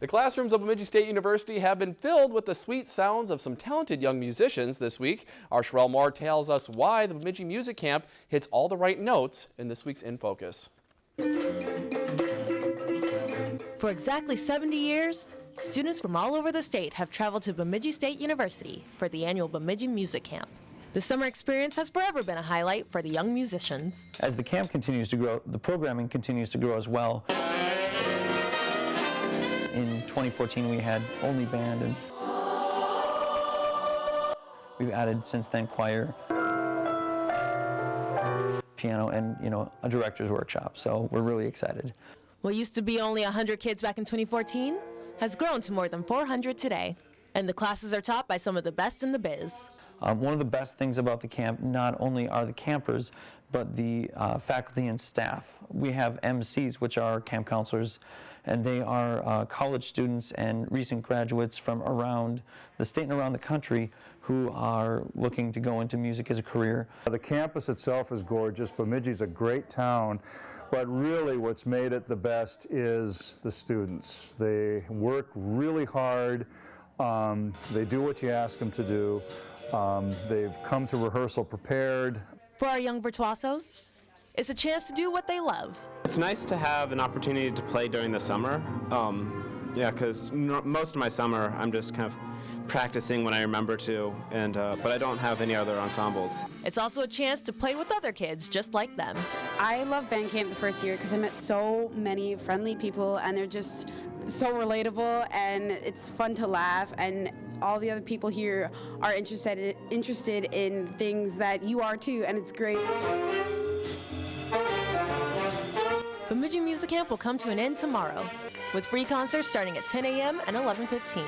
The classrooms of Bemidji State University have been filled with the sweet sounds of some talented young musicians this week. Our Sherelle Moore tells us why the Bemidji Music Camp hits all the right notes in this week's In Focus. For exactly 70 years, students from all over the state have traveled to Bemidji State University for the annual Bemidji Music Camp. The summer experience has forever been a highlight for the young musicians. As the camp continues to grow, the programming continues to grow as well. In 2014, we had only band, and we've added since then choir, piano, and you know a director's workshop. So we're really excited. What used to be only 100 kids back in 2014 has grown to more than 400 today. And the classes are taught by some of the best in the biz. Um, one of the best things about the camp not only are the campers, but the uh, faculty and staff. We have MCs, which are camp counselors, and they are uh, college students and recent graduates from around the state and around the country who are looking to go into music as a career. The campus itself is gorgeous. Bemidji's a great town, but really what's made it the best is the students. They work really hard. Um, they do what you ask them to do. Um, they've come to rehearsal prepared. For our young virtuosos, it's a chance to do what they love. It's nice to have an opportunity to play during the summer. Um, yeah, because most of my summer I'm just kind of practicing when I remember to, and uh, but I don't have any other ensembles. It's also a chance to play with other kids just like them. I love band camp the first year because I met so many friendly people and they're just so relatable and it's fun to laugh and all the other people here are interested interested in things that you are too and it's great. Bemidji Music Camp will come to an end tomorrow with free concerts starting at 10 a.m. and 11:15.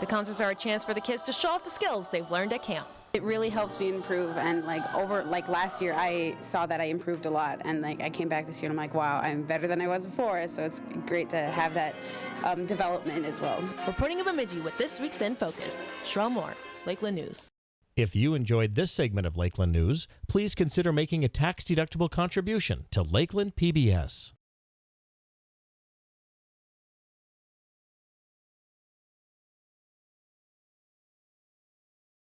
The concerts are a chance for the kids to show off the skills they've learned at camp. It really helps me improve and like over like last year I saw that I improved a lot and like I came back this year and I'm like wow I'm better than I was before so it's great to have that um, development as well. Reporting in Bemidji with this week's In Focus, Sherelle Moore, Lakeland News. If you enjoyed this segment of Lakeland News, please consider making a tax-deductible contribution to Lakeland PBS.